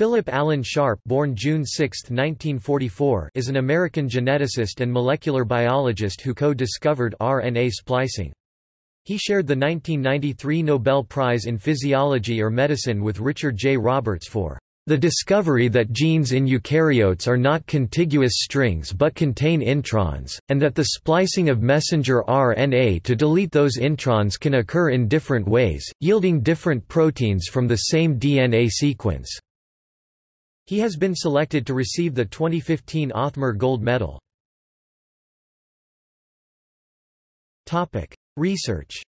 Philip Allen Sharp born June 6, 1944, is an American geneticist and molecular biologist who co-discovered RNA splicing. He shared the 1993 Nobel Prize in Physiology or Medicine with Richard J. Roberts for the discovery that genes in eukaryotes are not contiguous strings but contain introns, and that the splicing of messenger RNA to delete those introns can occur in different ways, yielding different proteins from the same DNA sequence. He has been selected to receive the 2015 Othmer Gold Medal. Research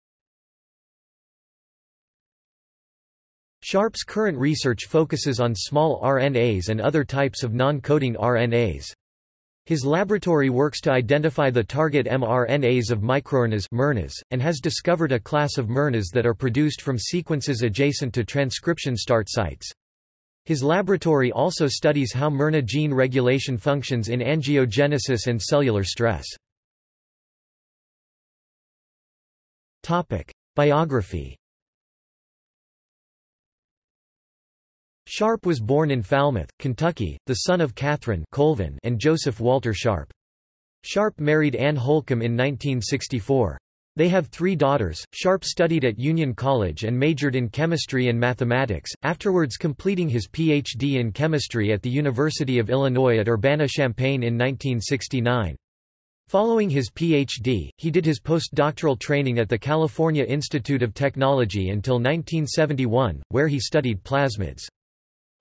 Sharp's current research focuses on small RNAs and other types of non-coding RNAs. His laboratory works to identify the target mRNAs of microRNAs and has discovered a class of mRNAs that are produced from sequences adjacent to transcription start sites. His laboratory also studies how mRNA gene regulation functions in angiogenesis and cellular stress. Biography Sharp was born in Falmouth, Kentucky, the son of Catherine Colvin and Joseph Walter Sharp. Sharp married Anne Holcomb in 1964. They have three daughters. Sharp studied at Union College and majored in chemistry and mathematics, afterwards completing his Ph.D. in chemistry at the University of Illinois at Urbana-Champaign in 1969. Following his Ph.D., he did his postdoctoral training at the California Institute of Technology until 1971, where he studied plasmids.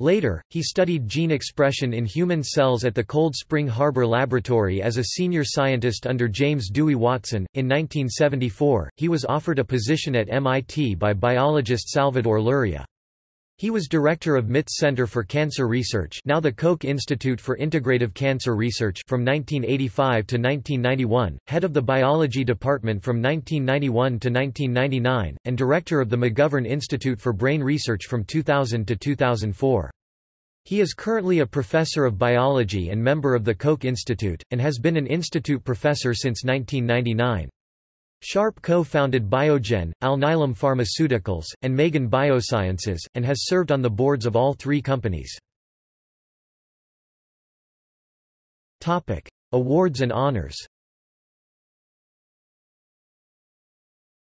Later, he studied gene expression in human cells at the Cold Spring Harbor Laboratory as a senior scientist under James Dewey Watson. In 1974, he was offered a position at MIT by biologist Salvador Luria. He was director of MIT's Center for Cancer Research now the Koch Institute for Integrative Cancer Research from 1985 to 1991, head of the Biology Department from 1991 to 1999, and director of the McGovern Institute for Brain Research from 2000 to 2004. He is currently a professor of biology and member of the Koch Institute, and has been an institute professor since 1999. Sharp co-founded Biogen, Alnylam Pharmaceuticals, and Magen Biosciences, and has served on the boards of all three companies. Awards and honors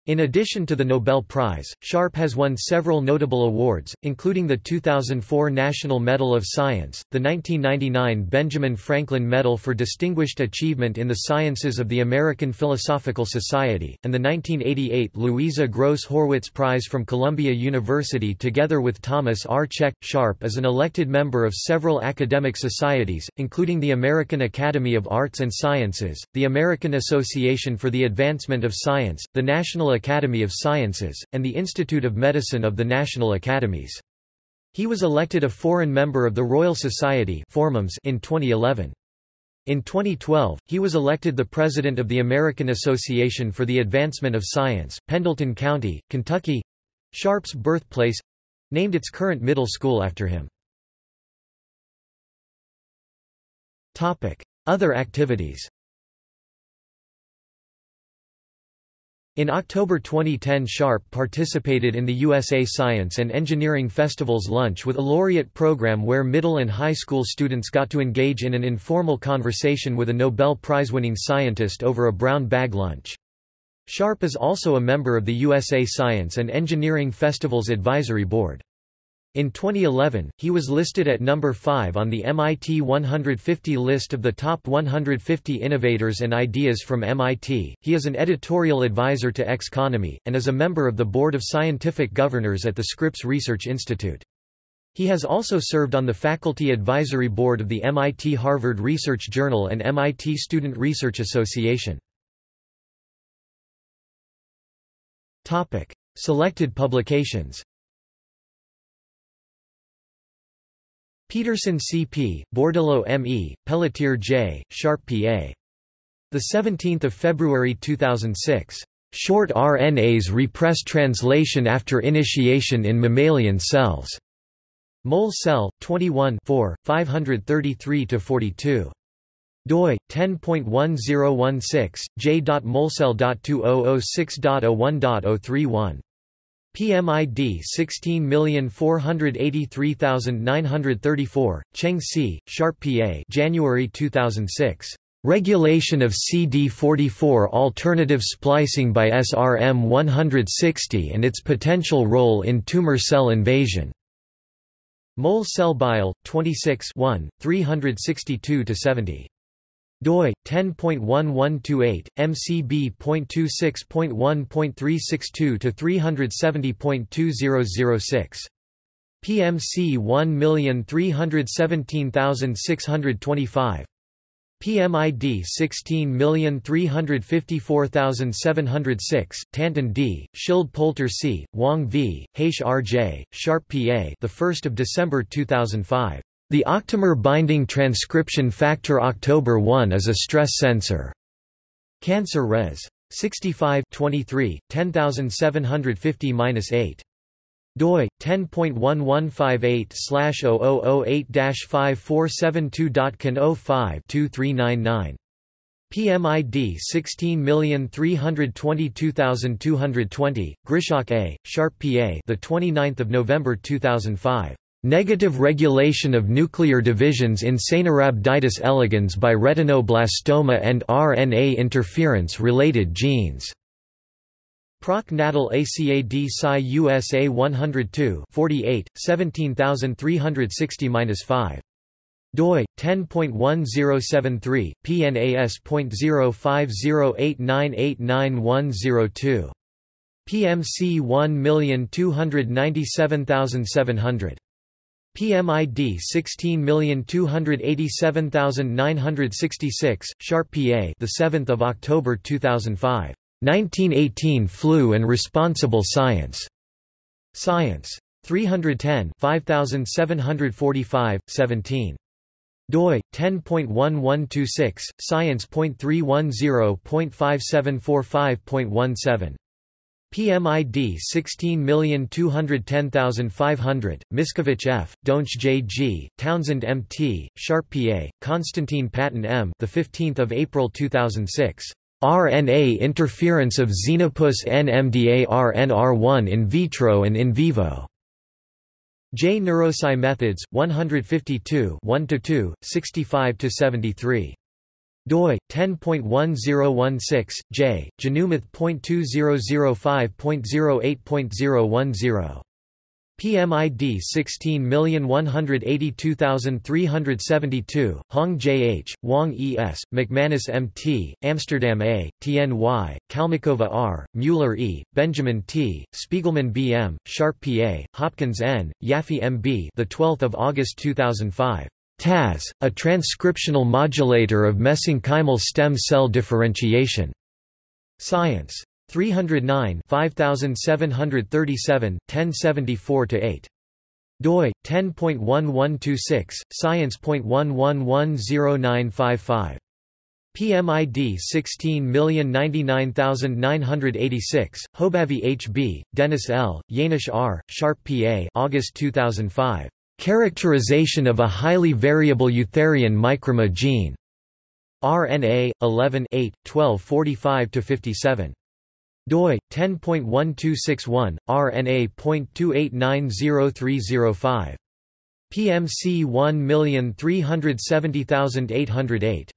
In addition to the Nobel Prize, Sharp has won several notable awards, including the 2004 National Medal of Science, the 1999 Benjamin Franklin Medal for Distinguished Achievement in the Sciences of the American Philosophical Society, and the 1988 Louisa Gross Horwitz Prize from Columbia University together with Thomas R. Cech. Sharp is an elected member of several academic societies, including the American Academy of Arts and Sciences, the American Association for the Advancement of Science, the National Academy of Sciences, and the Institute of Medicine of the National Academies. He was elected a foreign member of the Royal Society in 2011. In 2012, he was elected the president of the American Association for the Advancement of Science, Pendleton County, Kentucky Sharp's birthplace named its current middle school after him. Other activities In October 2010 Sharp participated in the USA Science and Engineering Festival's Lunch with a Laureate program where middle and high school students got to engage in an informal conversation with a Nobel Prize-winning scientist over a brown bag lunch. Sharp is also a member of the USA Science and Engineering Festival's Advisory Board. In 2011, he was listed at number 5 on the MIT 150 list of the top 150 innovators and ideas from MIT. He is an editorial advisor to Xconomy, and is a member of the Board of Scientific Governors at the Scripps Research Institute. He has also served on the Faculty Advisory Board of the MIT Harvard Research Journal and MIT Student Research Association. Selected publications Peterson C.P., Bordeleau M.E., Pelletier J., Sharp P.A. 17 February 2006. Short RNAs repress translation after initiation in mammalian cells. Mole Cell, 21 533–42. doi, 10.1016, j.molecell.2006.01.031. PMID 16483934, Cheng Si, Sharp PA January 2006. Regulation of CD44 alternative splicing by SRM160 and its potential role in tumor cell invasion. Mole cell bile, 26 362-70 doi 10.1128 mcb.26.1.362 to 370.2006 PMC 1317625 PMID 16354706, Tantin D, Schild Poulter C, Wong V, Haish R. J., Sharp P. A. The 1st of December 2005. The octamer binding transcription factor October 1 is a stress sensor. Cancer Res. 65 23, 10750-8 doi 10.1158/0008-5472.can05-2399 PMID 16322220 Grishok A Sharp PA the 29th of November 2005 Negative regulation of nuclear divisions in Caenorhabditis elegans by retinoblastoma and RNA interference-related genes. Proc Natal ACAD Sci USA 102 48, 17360-5 doi 10.1073 pnas.0508989102 PMC 1297700 PMID 16287966 Sharp PA the 7th of October 2005 1918 Flu and Responsible Science. Science. 310 5745, 17 doi 10.1126 science.310.5745.17 PMID 16210500 Miskovich F Donch J G Townsend MT Sharp PA Constantine Patton M the 15th of April 2006 RNA interference of Xenopus NMDA-RNR1 in vitro and in vivo. J. Neurosci Methods, 152 1–2, 65–73 doi 10.1016 j genumath.2005.08.010 PMID 16182372, Hong J. H., Wang E. S., McManus M. T., Amsterdam A., Tien Y., Kalmykova R., Mueller E., Benjamin T., Spiegelman B. M., Sharp P. A., Hopkins N., Yaffe M. B. The 12th of August 2005. TAS, a transcriptional modulator of mesenchymal stem cell differentiation. Science. 309 5737, 1074–8 doi 10.1126 science.11109555 PMID 16099986 Hobavi HB Dennis L Jaenisch R Sharp PA August 2005 Characterization of a highly variable eutherian microRNA gene. RNA 11 8 1245 57 doi 10.1261 rna.2890305 PMC 1370808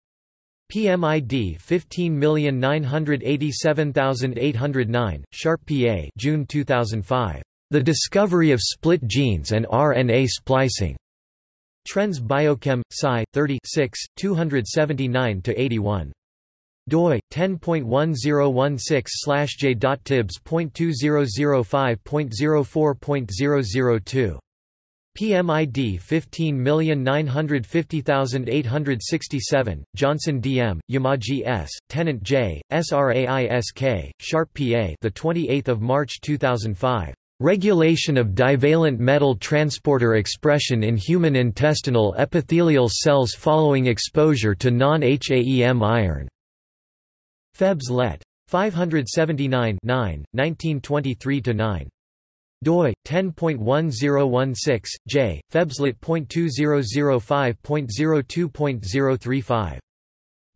PMID 15987809 Sharp PA June 2005 The discovery of split genes and RNA splicing. Trends Biochem Sci 36 279 81 doi 10.1016/j.tibs.2005.04.002 PMID 15950867, Johnson DM, Yamaji S, Tennant J, SRAISK, Sharp PA the 28th of March 2005. Regulation of divalent metal transporter expression in human intestinal epithelial cells following exposure to non-HAEM iron. Febs Let. 579 1923–9 doi 10.1016 j febslet.2005.02.035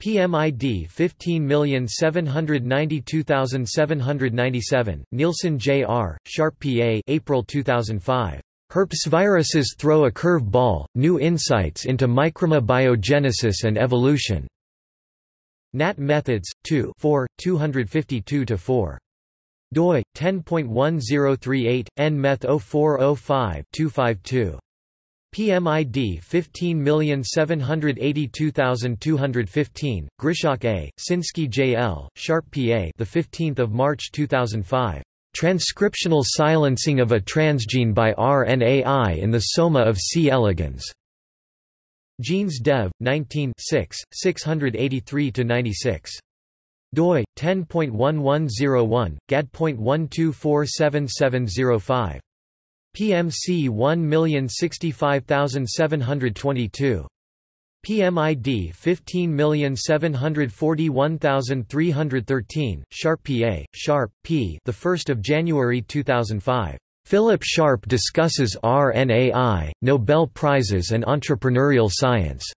PMID 15792797, Nielsen J.R., Sharp P.A. April 2005. Herpes viruses throw a curve ball, new insights into microbiogenesis and evolution. Nat Methods, 2 4, 252-4 doi 10.1038 nmeth 0405 252 PMID 15782215 Grishok A Sinsky J.L. Sharp P.A. the 15th of March 2005 Transcriptional silencing of a transgene by RNAi in the soma of C. elegans Genes Dev 19 683 96 doi 10.1101 gad.12477705 PMC 1065722 PMID 15741313 Sharp PA Sharp P the 1st of January 2005 Philip Sharp discusses RNAi Nobel Prizes and entrepreneurial science.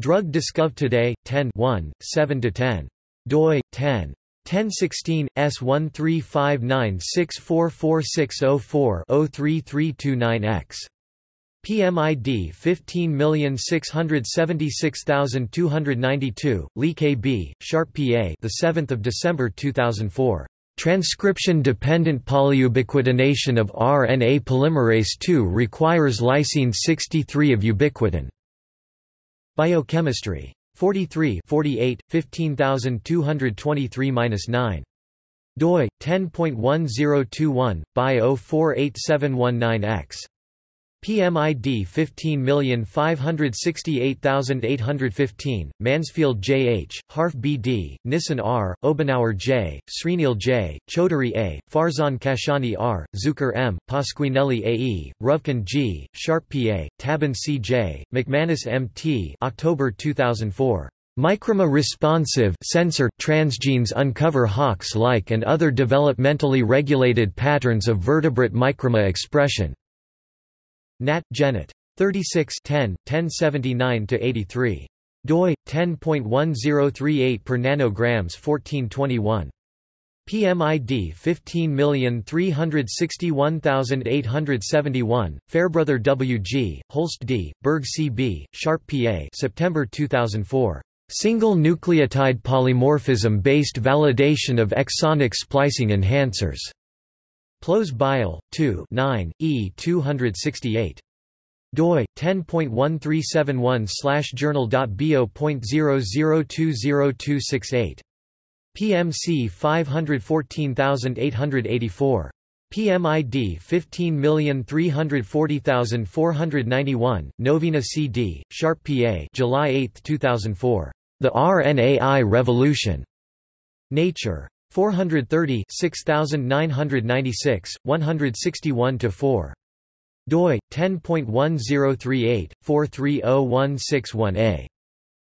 Drug Discov Today 10 1 7 to 10 doi 10 1016 S1359644604-03329X. PMID 15676292, Lee K. B., Sharp PA the 7th of December 2004. Transcription-dependent polyubiquitination of RNA polymerase II requires lysine 63 of ubiquitin. Biochemistry 43 48, 15223-9. doi, 10.1021, by 048719x. PMID 15568815, Mansfield J. H., Harfe B. D., Nissen R., Obenauer J., Srinil J., Chaudhary A., Farzan Kashani R., Zucker M., Pasquinelli A. E., Ruvkun G., Sharp P. A., Tabin C. J., McManus M. T. October 2004. MicroRNA responsive sensor transgenes uncover Hox-like and other developmentally regulated patterns of vertebrate microRNA expression. Nat. Genet. 36 10, 1079-83. doi, 10.1038 per nanograms 1421. PMID 15361871, Fairbrother W. G., Holst D., Burge C. B., Sharp P. A. September 2004. Single nucleotide polymorphism-based validation of exonic splicing enhancers. PLOS Bile, 2 9, E 268 doi 10.1371/journal.bo.0020268 PMC 514884 PMID 15340491 Novina CD Sharp PA July 8 2004 The RNAi Revolution. Nature 430 6996, 161–4. doi, 10.1038, 430161a.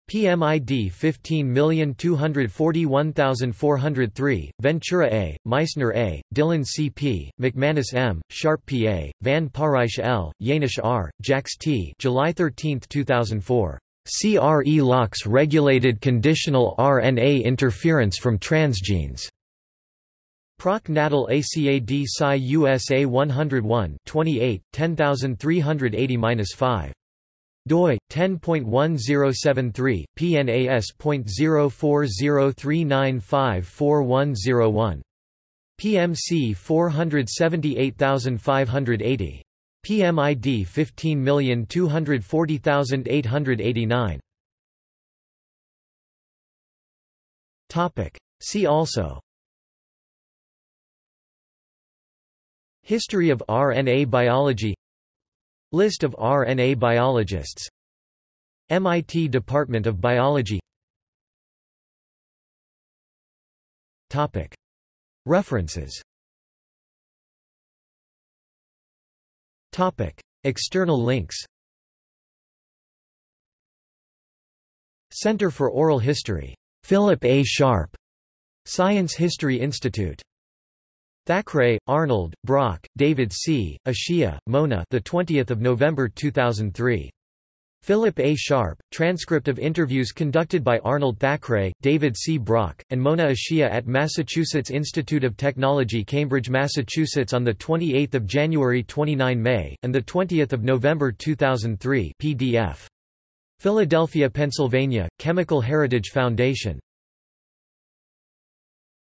PMID 15241403, Ventura A., Meissner A., Dillon C. P., McManus M., Sharp P. A., Van Parijs L., Jaenisch R., Jacks T. July 13, 2004. CRE-LOX regulated conditional RNA interference from transgenes. Proc Natal ACAD Sci USA 101 28, 10380-5. doi 10.1073 PNAS.04039544101 PMC 478580 PMID 15240889 Topic. See also. History of RNA biology. List of RNA biologists. MIT Department of Biology. Topic. References External links Center for Oral History. Philip A. Sharp. Science History Institute. Thackray, Arnold, Brock, David C., Ashiya, Mona the 20th of November 2003 Philip A. Sharp, transcript of interviews conducted by Arnold Thackray, David C. Brock, and Mona Ashiya at Massachusetts Institute of Technology Cambridge, Massachusetts on 28 January 29 May, and 20 November 2003 PDF. Philadelphia, Pennsylvania, Chemical Heritage Foundation